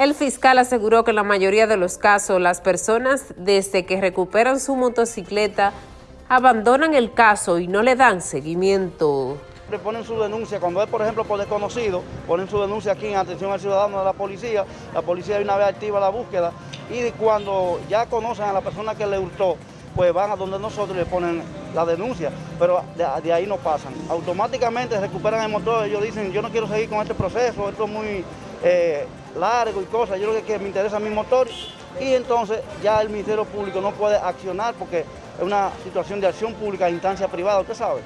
El fiscal aseguró que en la mayoría de los casos las personas desde que recuperan su motocicleta abandonan el caso y no le dan seguimiento. Ponen su denuncia, cuando es por ejemplo por desconocido, ponen su denuncia aquí en atención al ciudadano de la policía, la policía de una vez activa la búsqueda y cuando ya conocen a la persona que le hurtó, pues van a donde nosotros le ponen la denuncia, pero de, ahí no pasan. Automáticamente recuperan el motor, ellos dicen, yo no quiero seguir con este proceso, esto es muy eh, largo y cosas, yo lo que, me interesa mi motor y entonces ya el Ministerio Público no puede accionar porque es una situación de acción pública a instancia privada, usted sabe.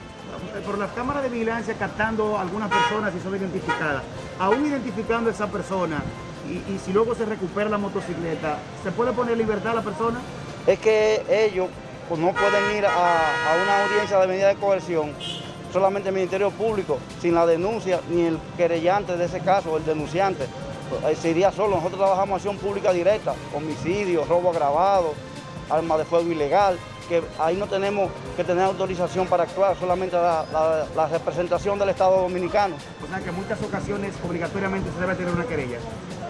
Por las cámaras de vigilancia captando algunas personas y son identificadas, aún identificando a esa persona y, si luego se recupera la motocicleta, ¿se puede poner libertad a la persona? Es que ellos pues, no pueden ir a, a una audiencia de medida de coerción solamente el Ministerio Público, sin la denuncia, ni el querellante de ese caso, el denunciante. Pues, se iría solo. Nosotros trabajamos acción pública directa, homicidio, robo agravado, arma de fuego ilegal, que ahí no tenemos que tener autorización para actuar, solamente la, representación del Estado Dominicano. O sea que en muchas ocasiones obligatoriamente se debe tener una querella.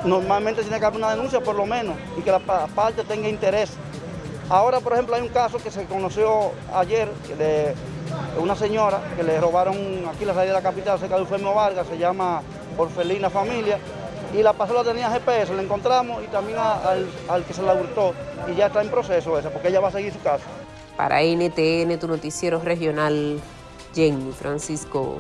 Normalmente tiene que haber una denuncia por lo menos y que la parte tenga interés. Ahora, por ejemplo, hay un caso que se conoció ayer de una señora que le robaron aquí la salida de la capital, cerca de Eufemio Vargas, se llama Orfelina Familia, y la pasola tenía GPS, la encontramos y también al, que se la hurtó y ya está en proceso ese, porque ella va a seguir su caso. Para NTN, tu noticiero regional, Jenny Francisco.